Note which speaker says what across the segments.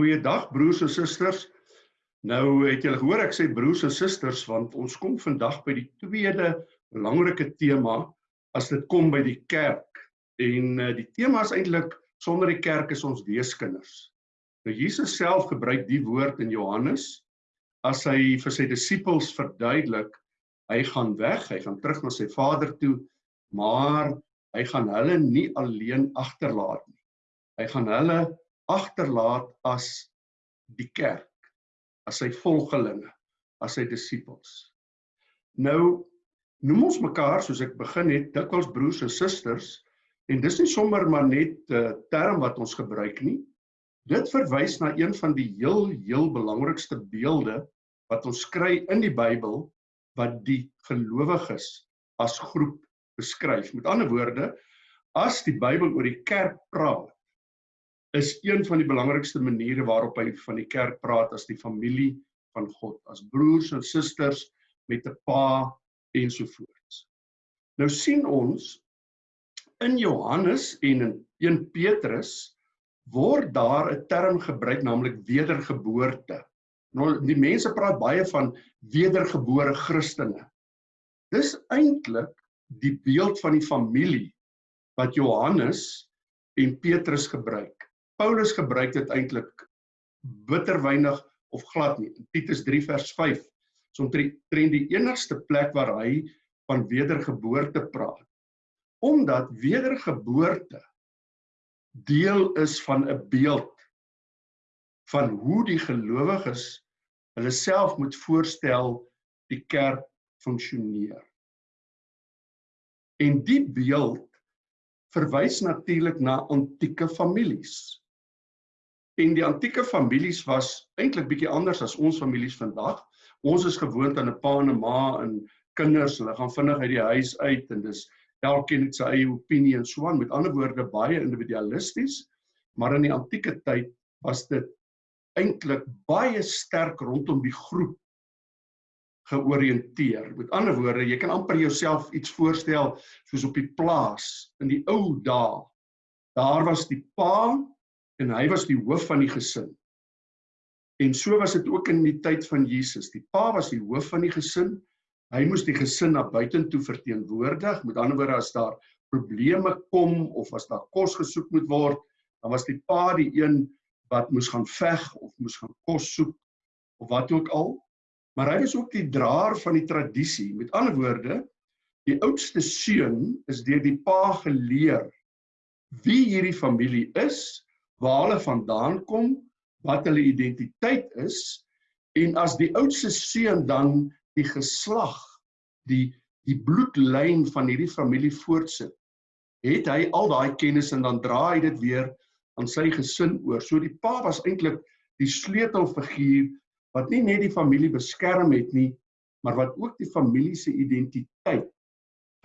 Speaker 1: Goeiedag broers en susters. Nou het julle gehoor ek sê broers en susters want ons kom vandag by die tweede belangrike tema as dit kom by die kerk. En uh, die tema is eintlik sonder die kerk is ons weeskinders. Nou Jesus self gebruik die woord in Johannes as hy vir sy disippels verduidelik hy gaan weg, hy gaan terug na sy Vader toe, maar hy gaan hulle nie alleen agterlaat nie. Hy gaan hulle agterlaat as die kerk, as sy volgelinge, as sy disippels. Nou noem ons mekaar soos ek begin het dikwels broers en susters en dis nie sommer maar net 'n uh, term wat ons gebruik nie. Dit verwys na een van die heel heel belangrikste beelde wat ons kry in die Bybel wat die gelowiges as groep beskryf. Met ander woorde, as die Bybel oor die kerk praat, is een van die belangrikste maniere waarop hy van die kerk praat as die familie van God, as broers en susters met 'n pa ensovoorts. Nou sien ons in Johannes en in 1 Petrus word daar 'n term gebruik naamlik wedergeboorte. Nou die mense praat baie van wedergebore Christene. Dis eintlik die beeld van die familie wat Johannes en Petrus gebruik. Paulus gebruik dit eintlik bitter weinig of glad nie. In Titus 3 vers 5 is omtrent die enigste plek waar hy van wedergeboorte praat. Omdat wedergeboorte deel is van 'n beeld van hoe die gelowiges hulle self moet voorstel die kerk funksioneer. En die beeld verwys natuurlik na antieke families. En die antieke families was eintlik bietjie anders as ons families vandag. Ons is gewoond aan 'n pa en 'n ma en kinders, hulle gaan vinnig uit die huis uit en dis elkeen het sy eie opinie en so aan. Met ander woorde baie individualisties, maar in die antieke tyd was dit eintlik baie sterk rondom die groep georiënteer. Met ander woorde, jy kan amper jouself iets voorstel soos op die plaas in die ou dae. Daar was die pa en hy was die hoof van die gesin. En so was dit ook in die tyd van Jesus. Die pa was die hoof van die gesin. Hy moes die gesin na buitentoe verteenwoordig. Met ander woorde as daar probleme kom of as daar kos gesoek moet word, dan was die pa die een wat moes gaan veg of moes gaan kos soek of wat ook al. Maar hy was ook die draer van die tradisie. Met ander woorde, die oudste seun is deur die pa geleer wie hierdie familie is waar hulle vandaan kom, wat hulle identiteit is en as die oudste seun dan die geslag, die die bloedlyn van hierdie familie voortsit, het hy al daai kennis en dan dra hy dit weer aan sy gesin oor. So die pa was eintlik die sleutelfiguur wat nie net die familie beskerm het nie, maar wat ook die familie se identiteit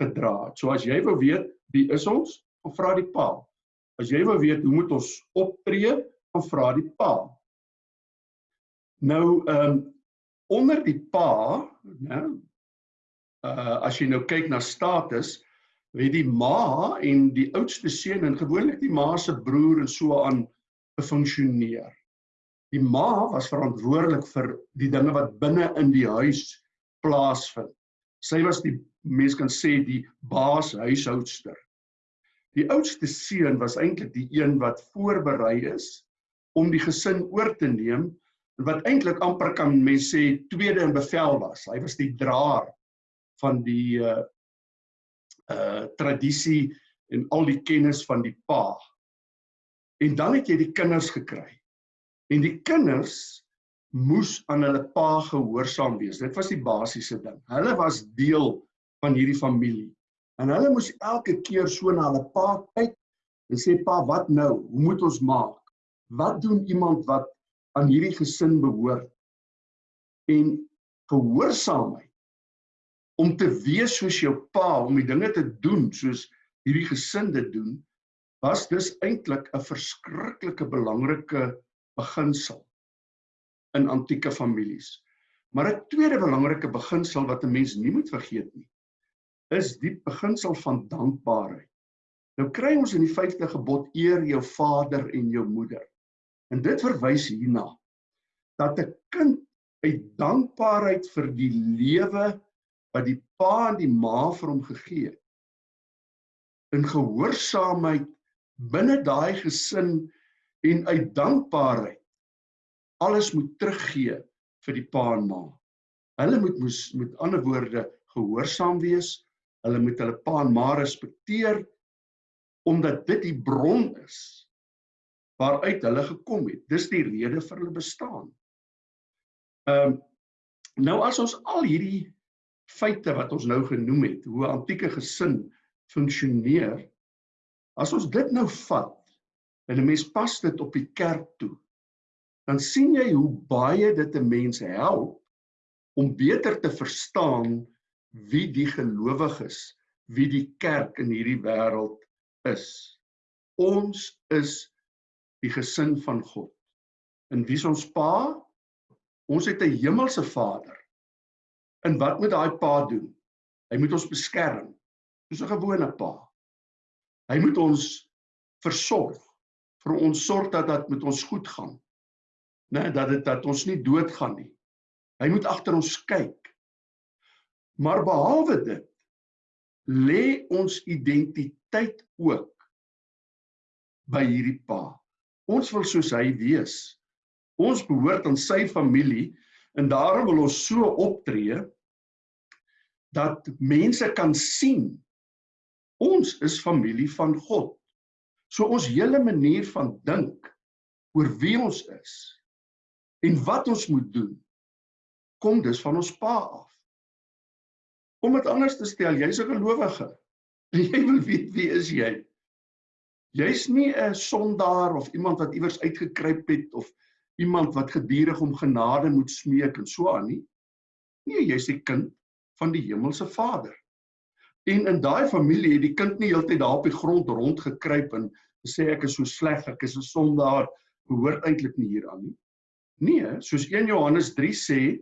Speaker 1: gedra het. So as jy wou weet wie is ons, vra die pa. As jy wil weet hoe moet ons optree, dan vra die pa. Nou ehm um, onder die pa, né? Uh as jy nou kyk na status, weet die ma en die oudste seun en gewoonlik die ma se broer en so aan funksioneer. Die ma was verantwoordelik vir die dinge wat binne in die huis plaasvind. Sy was die mens kan sê die baas huishoudster. Die oudste seun was eintlik die een wat voorberei is om die gesin oor te neem en wat eintlik amper kan mens sê tweede in bevel was. Hy was die draer van die uh uh tradisie en al die kennis van die pa. En dan het jy die kinders gekry. En die kinders moes aan hulle pa gehoorsaam wees. Dit was die basiese ding. Hulle was deel van hierdie familie. En hulle moes elke keer so na hulle pa kyk en sê pa, wat nou? Hoe moet ons maak? Wat doen iemand wat aan hierdie gesin behoort? En gehoorsaamheid om te wees soos jou pa, om die dinge te doen soos hierdie gesin dit doen, was dus eintlik 'n verskriklike belangrike beginsel in antieke families. Maar 'n tweede belangrike beginsel wat 'n mens nie moet vergeet nie, is die beginsel van dankbaarheid. Nou kry ons in die 5de gebod eer jou vader en jou moeder. En dit verwys hierna dat 'n kind uit dankbaarheid vir die lewe wat die pa en die ma vir hom gegee het in gehoorsaamheid binne daai gesin en uit dankbaarheid alles moet teruggee vir die pa en ma. Hulle moet moes met ander woorde gehoorsaam wees. Hulle moet hulle pa en ma respekteer omdat dit die bron is waaruit hulle gekom het. Dis die rede vir hulle bestaan. Ehm um, nou as ons al hierdie feite wat ons nou genoem het, hoe 'n antieke gesin funksioneer, as ons dit nou vat en 'n mens pas dit op die kerk toe, dan sien jy hoe baie dit 'n mens help om beter te verstaan wie die gelowiges, wie die kerk in hierdie wêreld is. Ons is die gesin van God. En wie is ons pa? Ons het 'n hemelse Vader. En wat moet daai pa doen? Hy moet ons beskerm. Dis 'n gewone pa. Hy moet ons versorg. Vir ons sorg dat dit met ons goed gaan. Né, nee, dat dit dat ons nie doodgaan nie. Hy moet agter ons kyk. Maar behalwe dit lê ons identiteit ook by hierdie pa. Ons wil soos hy wees. Ons behoort aan sy familie en daarom wil ons so optree dat mense kan sien ons is familie van God. So ons hele manier van dink oor wie ons is en wat ons moet doen kom dus van ons pa af. Om dit anders te stel, jy's 'n gelowige. Jy wil weet wie is jy? Jy's nie 'n sondaar of iemand wat iewers uitgekruip het of iemand wat gedurig om genade moet smeek en so aan nie. Nee, jy's 'n kind van die hemelse Vader. En in daai familie het die kind nie heeltyd daar op die grond rondgekruip en sê ek is so sleg, ek is 'n sondaar, behoort eintlik nie hier aan nie. Nee, soos 1 Johannes 3 sê,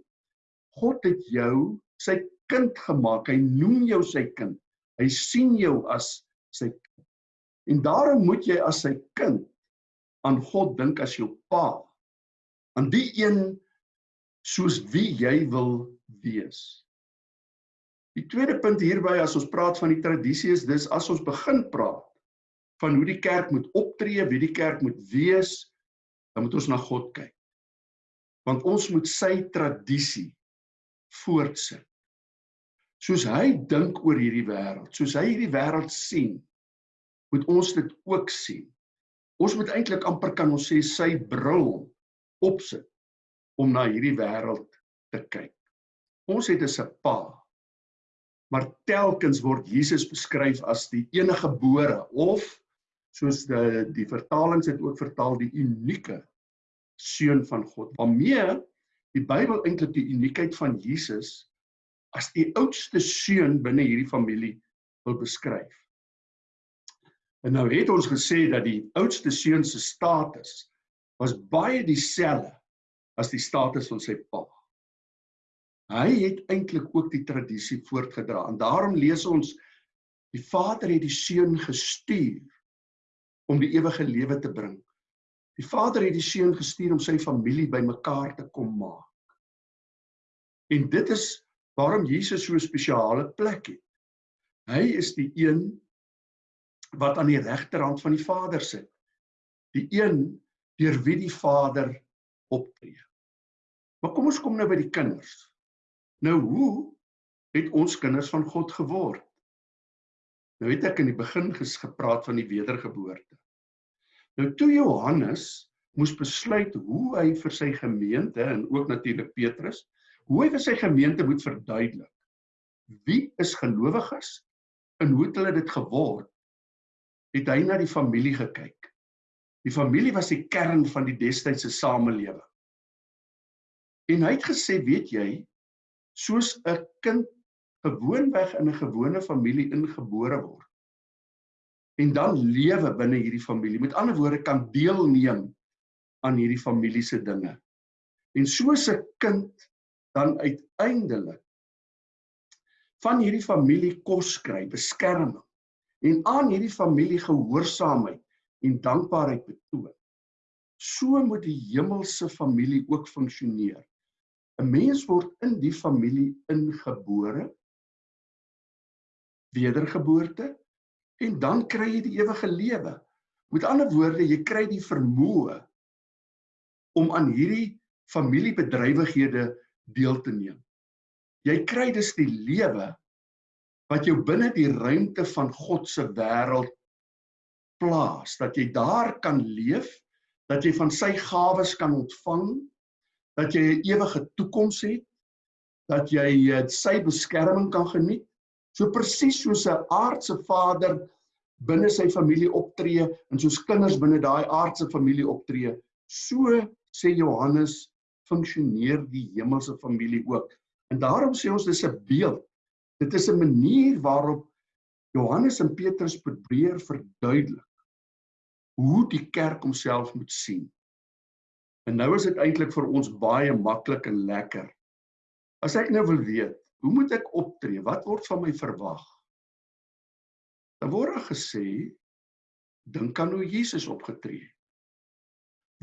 Speaker 1: God het jou sy kind gemaak. Hy noem jou sy kind. Hy sien jou as sy kind. En daarom moet jy as sy kind aan God dink as jou pa aan die een soos wie jy wil wees. Die tweede punt hierby as ons praat van die tradisie is dis as ons begin praat van hoe die kerk moet optree, wie die kerk moet wees, dan moet ons na God kyk. Want ons moet sy tradisie voortsit. Soos hy dink oor hierdie wêreld, soos hy hierdie wêreld sien, moet ons dit ook sien. Ons moet eintlik amper kan ons sê sy bril opsit om na hierdie wêreld te kyk. Ons het 'n pa. Maar telkens word Jesus beskryf as die enige gebore of soos die die vertalings het ook vertaal die unieke seun van God. Waarmee die Bybel eintlik die uniekheid van Jesus as die oudste seun binne hierdie familie wil beskryf. En nou het ons gesê dat die oudste seun se status was baie dieselfde as die status van sy pa. Hy het eintlik ook die tradisie voortgedra en daarom lees ons die Vader het die seun gestuur om die ewige lewe te bring. Die Vader het die seun gestuur om sy familie bymekaar te kom maak. En dit is waarom Jesus so 'n spesiale plek het. Hy is die een wat aan die regterhand van die Vader sit. Die een deur wie die Vader optree. Maar kom ons kom nou by die kinders. Nou hoe het ons kinders van God geword? Nou het ek in die begin gepraat van die wedergeboorte. Nou toe Johannes moes besluit hoe hy vir sy gemeente en ook natuurlik Petrus, hoe hy vir sy gemeente moet verduidelik. Wie is gelowiges en hoe het hulle dit geword? Het hy na die familie gekyk. Die familie was die kern van die destydse samelewing. En hy het gesê, weet jy, soos 'n kind gewoonweg in 'n gewone familie ingebore word en dan lewe binne hierdie familie. Met ander woorde kan deelneem aan hierdie familie se dinge. En soos 'n kind dan uiteindelik van hierdie familie kos kry, beskerming en aan hierdie familie gehoorsaamheid en dankbaarheid betoon. so moet die hemelse familie ook funksioneer. 'n Mens word in die familie ingebore, wedergeboorte en dan kry jy die ewige lewe. Met ander woorde, jy kry die vermoë om aan hierdie familiebedrywighede deel te neem. Jy kry dus die lewe wat jou binne die ruimte van God se wêreld plaas, dat jy daar kan leef, dat jy van sy gawes kan ontvang, dat jy 'n ewige toekoms het, dat jy eh, sy beskerming kan geniet. So presies soos 'n aardse vader binne sy familie optree en soos kinders binne daai aardse familie optree, so sê Johannes funksioneer die hemelse familie ook. En daarom sê ons dis 'n beeld. Dit is 'n manier waarop Johannes en Petrus probeer verduidelik hoe die kerk homself moet sien. En nou is dit eintlik vir ons baie maklik en lekker. As ek nou wil weet, hoe moet ek optree? Wat word van my verwag? Dan word gesê dink aan hoe Jesus opgetree het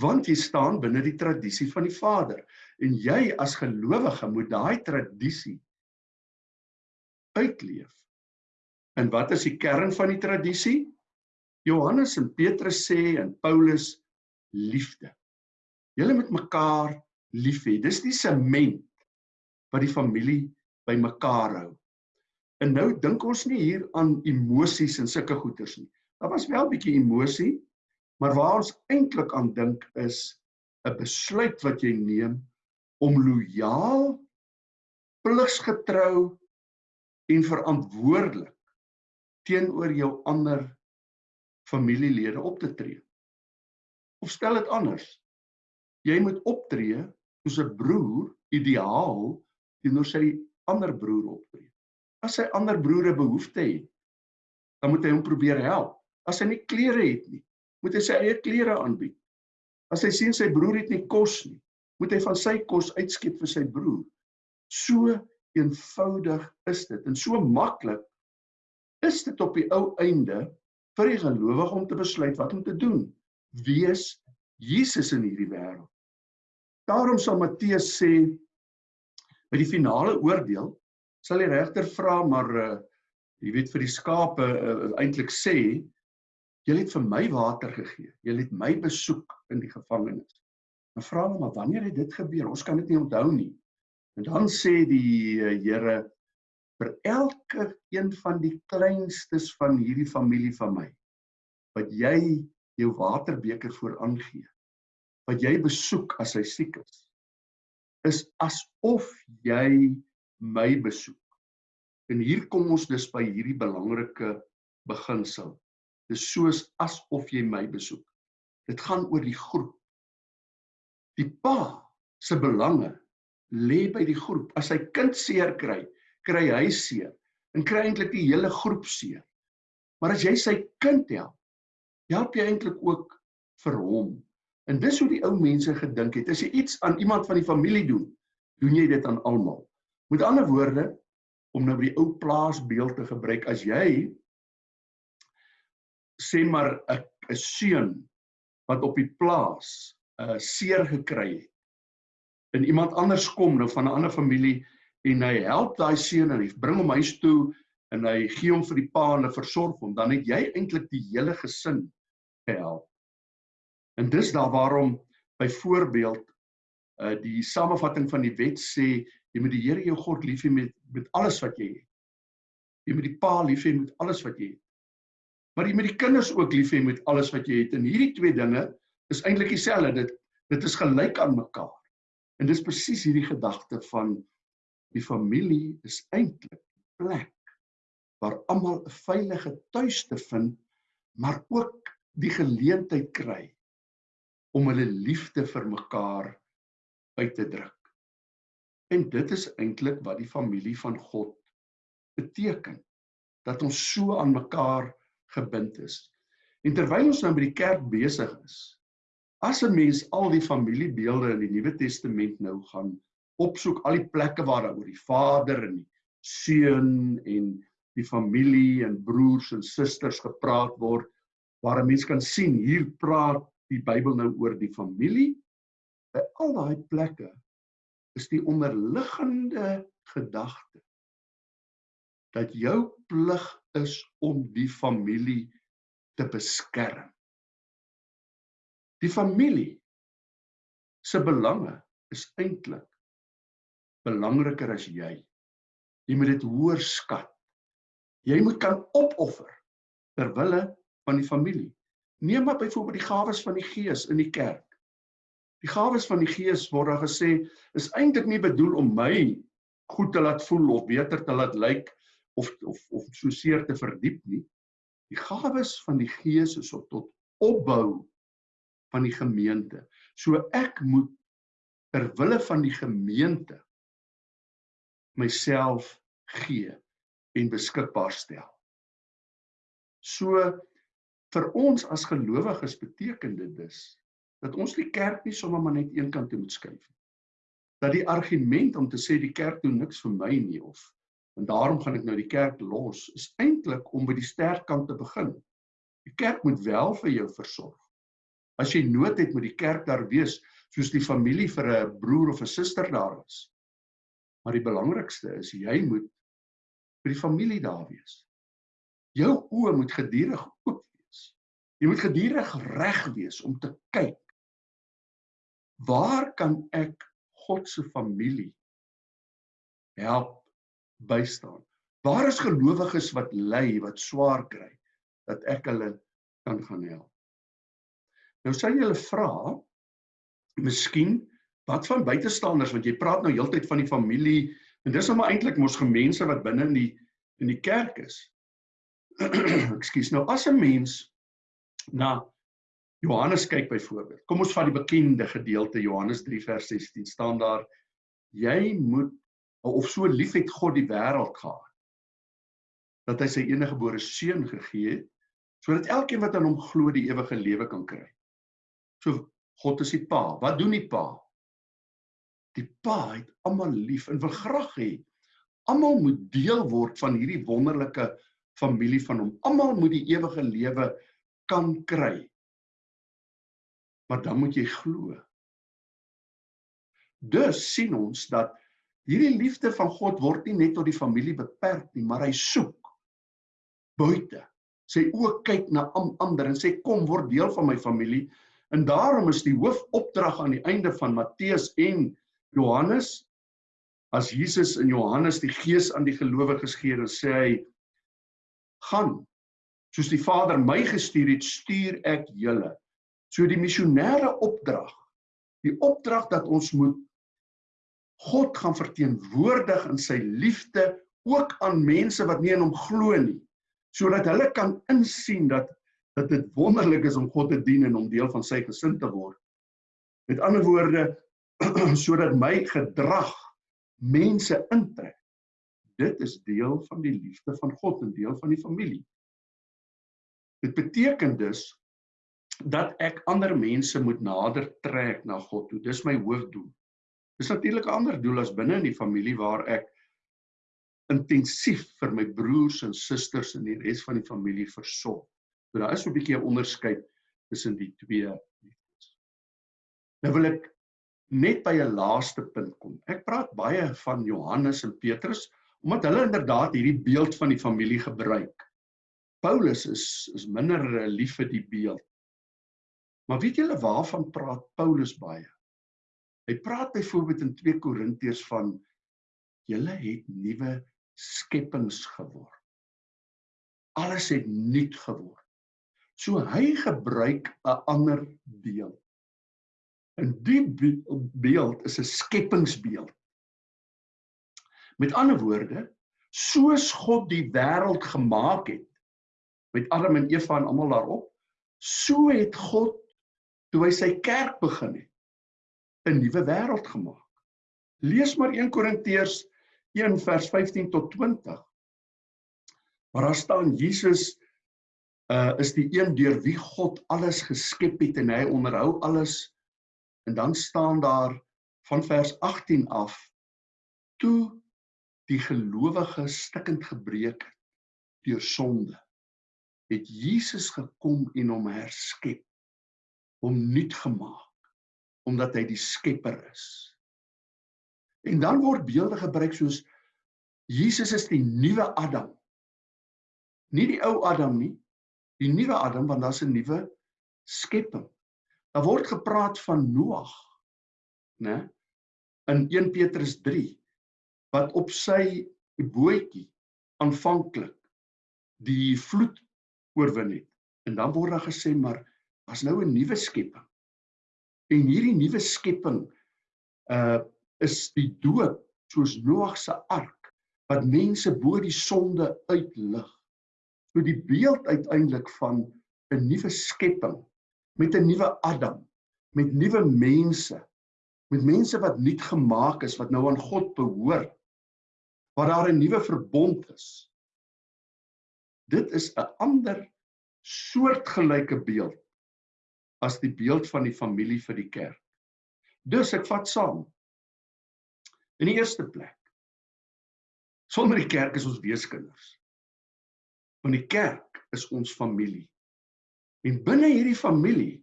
Speaker 1: want jy staan binne die tradisie van die Vader en jy as gelowige moet daai tradisie uitleef. En wat is die kern van die tradisie? Johannes en Petrus sê en Paulus liefde. Julle moet mekaar lief hê. Dis die sement wat die familie bymekaar hou. En nou dink ons nie hier aan emosies en sulke goeters nie. Daar was wel 'n bietjie emosie, Maar waar ons eintlik aan dink is 'n besluit wat jy neem om lojaal, pligsgetrou en verantwoordelik teenoor jou ander familielede op te tree. Of stel dit anders. Jy moet optree soos 'n broer ideaal teenoor sy ander broer optree. As sy ander broere behoefte het, dan moet hy hom probeer help. As hy nie klere het nie, moet hy sy eie klere aanbied. As hy sien sy broer het nie kos nie, moet hy van sy kos uitskep vir sy broer. So eenvoudig is dit en so maklik is dit op die ou einde vir die gelowige om te besluit wat om te doen. Wees Jesus in hierdie wêreld. Daarom sal Matteus sê by die finale oordeel sal die regter vra maar uh, jy weet vir die skape uh, eintlik sê Julle het vir my water gegee. Julle het my besoek in die gevangenis. Dan vra hulle maar wanneer het dit gebeur? Ons kan dit nie onthou nie. En dan sê die uh, Here vir elke een van die kleinstes van hierdie familie van my wat jy jou waterbeker voor aangee wat jy besoek as hy siek is is asof jy my besoek en hier kom ons dus by hierdie belangrike beginsel Dis soos asof jy my besoek. Dit gaan oor die groep. Die pa se belange lê by die groep. As sy kind seer kry, kry hy seer en kry eintlik die hele groep seer. Maar as jy sy kind help, help jy eintlik ook vir hom. En dis hoe die ou mense gedink het. As jy iets aan iemand van die familie doen, doen jy dit aan almal. Met ander woorde, om nou by die ou plaasbeeld te gebruik, as jy sê maar 'n 'n seun wat op die plaas 'n uh, seer gekry het. En iemand anders kom nou van 'n ander familie en hy help daai seun en hy bring hom huis toe en hy gee hom vir die pa en hy versorg hom, dan het jy eintlik die hele gesin gehelp. En dis daar waarom byvoorbeeld uh die samevatting van die wet sê jy moet die Here jou God lief hê met met alles wat jy het. Jy moet die pa lief hê met alles wat jy het maar jy moet die kinders ook lief hê met alles wat jy het. En hierdie twee dinge is eintlik dieselfde. Dit dit is gelyk aan mekaar. En dis presies hierdie gedagte van die familie is eintlik 'n plek waar almal 'n veilige tuiste vind maar ook die geleentheid kry om hulle liefde vir mekaar uit te druk. En dit is eintlik wat die familie van God beteken dat ons so aan mekaar gebind is. En terwyl ons nou by die kerk besig is, as 'n mens al die familiebeelde in die Nuwe Testament nou gaan opsoek, al die plekke waar daar oor die Vader en die Seun en die familie en broers en susters gepraat word, waar 'n mens kan sien hier praat die Bybel nou oor die familie. By al daai plekke is die onderliggende gedagte dat jou plig is om die familie te beskerm. Die familie se belange is eintlik belangriker as jy. Jy moet dit hoër skat. Jy moet kan opoffer ter wille van die familie. Neem maar byvoorbeeld die gawes van die Gees in die kerk. Die gawes van die Gees word daar gesê is eintlik nie bedoel om my goed te laat voel of beter te laat lyk of of of so seer te verdiep nie. Die gawes van die Gees is om tot opbou van die gemeente. So ek moet ter wille van die gemeente myself gee en beskikbaar stel. So vir ons as gelowiges beteken dit dus dat ons die kerk nie sommer maar net een kant toe moet skuif nie. Dat die argument om te sê die kerk doen niks vir my nie of en daarom gaan ek nou die kerk los is eintlik om by die sterk kant te begin. Die kerk moet wel vir jou versorg. As jy nood het met die kerk daar wees, soos die familie vir 'n broer of 'n suster daar is. Maar die belangrikste is jy moet vir die familie daar wees. Jou oë moet gedurig oop wees. Jy moet gedurig reg wees om te kyk. Waar kan ek God se familie help bystaan? Waar is gelowiges wat ly, wat swaar kry dat ek hulle kan gaan help? Nou sê jy hulle vra, miskien wat van buitestanders want jy praat nou heeltyd van die familie en dis nou maar eintlik mos gemense wat binne in die in die kerk is. Ekskuus, nou as 'n mens na Johannes kyk byvoorbeeld. Kom ons vat die bekende gedeelte Johannes 3 vers 16 staan daar jy moet of so lief het God die wêreld gehad dat hy sy enige gebore seun gegee het sodat elkeen wat aan hom glo die ewige lewe kan kry. So God is die Pa. Wat doen die Pa? Die Pa het almal lief en wil graag hê almal moet deel word van hierdie wonderlike familie van hom. Almal moet die ewige lewe kan kry. Maar dan moet jy glo. Dus sien ons dat hierdie liefde van God word nie net tot die familie beperk nie, maar hy soek buite. Sy oë kyk na ander en sê kom word deel van my familie En daarom is die hoofopdrag aan die einde van Matteus en Johannes as Jesus in Johannes die gees aan die gelowiges gee en sê hy gaan soos die Vader my gestuur het stuur ek julle. So die missionêre opdrag, die opdrag dat ons moet God gaan verteenwoordig in sy liefde ook aan mense wat nie in hom glo nie, sodat hulle kan insien dat dat dit wonderlik is om God te dien en om deel van sy gesin te word. Met ander woorde sodat my gedrag mense intrek. Dit is deel van die liefde van God en deel van die familie. Dit beteken dus dat ek ander mense moet nader trek na God toe. Dis my hoofdoel. Dis natuurlik 'n ander doel as binne in die familie waar ek intensief vir my broers en susters en die res van die familie versorg. So daar is 'n bietjie 'n onderskeid tussen die twee liefdes. Nou wil ek net by 'n laaste punt kom. Ek praat baie van Johannes en Petrus omdat hulle inderdaad hierdie beeld van die familie gebruik. Paulus is is minder lief vir die beeld. Maar weet julle waarvan praat Paulus baie? Hy praat byvoorbeeld in 2 Korintiërs van julle het nuwe skepings geword. Alles het nuut geword. So hy gebruik 'n ander beeld. En die beeld is 'n skepingsbeeld. Met ander woorde, soos God die wêreld gemaak het met Adam en Eva en almal daarop, so het God toe hy sy kerk begin het 'n nuwe wêreld gemaak. Lees maar 1 Korintiërs 1 vers 15 tot 20. Waar daar staan Jesus uh is die een deur wie God alles geskep het en hy onderhou alles. En dan staan daar van vers 18 af toe die gelowige stikkend gebreek deur sonde het Jesus gekom en hom herskep hom nuut gemaak omdat hy die skepper is. En dan word beelde gebruik soos Jesus is die nuwe Adam. Nie die ou Adam nie, die nuwe Adam want daar's 'n nuwe skepping. Daar word gepraat van Noag, né? In 1 Petrus 3 wat op sy bootjie aanvanklik die vloed oorwin het. En dan word daar gesê maar as nou 'n nuwe skepping. En hierdie nuwe skepping uh is die doop soos Noag se ark wat mense bo die sonde uitlig. So die beeld uiteindelik van 'n nuwe skepping met 'n nuwe Adam, met nuwe mense, met mense wat nuut gemaak is wat nou aan God behoort. Waar daar 'n nuwe verbond is. Dit is 'n ander soortgelyke beeld as die beeld van die familie vir die kerk. Dus ek vat saam. In die eerste plek. Sonder die kerk is ons weeskinders. Want die kerk is ons familie. En binne hierdie familie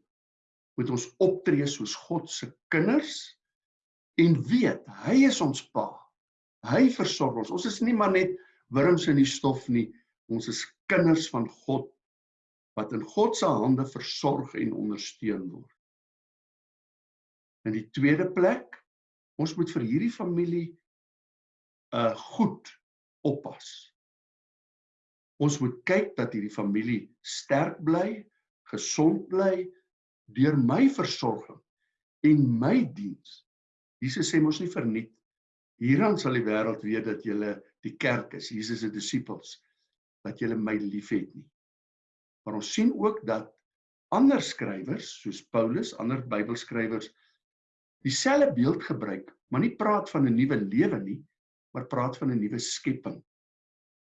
Speaker 1: moet ons optree soos God se kinders en weet hy is ons pa. Hy versorg ons. Ons is nie maar net wurms in die stof nie. Ons is kinders van God wat in God se hande versorg en ondersteun word. In die tweede plek, ons moet vir hierdie familie uh goed oppas. Ons moet kyk dat hierdie familie sterk bly, gesond bly deur my versorging en my diens. Jesus sê mos nie verniet hieraan sal die wêreld weet dat julle die kerk is, Jesus se disippels, dat julle my liefhet nie. Maar ons sien ook dat ander skrywers soos Paulus, ander Bybelskrywers dieselfde beeld gebruik, maar nie praat van 'n nuwe lewe nie, maar praat van 'n nuwe skepping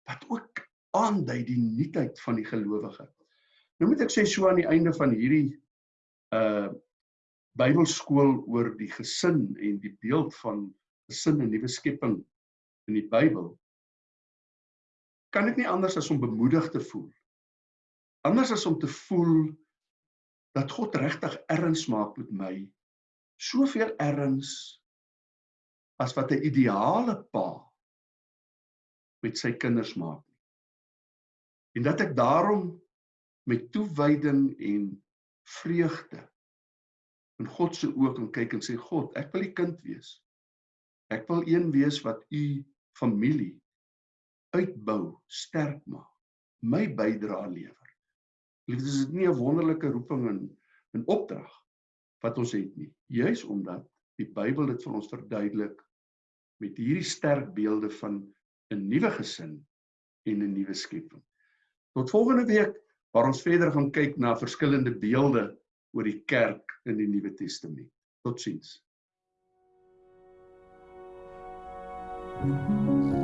Speaker 1: wat ook aandui die nuutheid van die gelowige. Nou moet ek sê so aan die einde van hierdie uh Bybelskool oor die gesin en die beeld van gesin en nuwe skepping in die Bybel kan ek nie anders as om bemoedig te voel anders as om te voel dat God regtig erns maak met my soveel erns as wat 'n ideale pa met sy kinders maak en dat ek daarom met toewyding en vreugde in God se oë kan kyk en sê God ek wil u kind wees. Ek wil een wees wat u familie uitbou sterk maak my bydrae lewer Liefdes is nie 'n wonderlike roeping en 'n opdrag wat ons het nie. Juis omdat die Bybel dit vir ons verduidelik met hierdie sterk beelde van 'n nuwe gesin en 'n nuwe skepping. Tot volgende week waar ons verder gaan kyk na verskillende beelde oor die kerk in die Nuwe Testament. Totsiens. Thank you.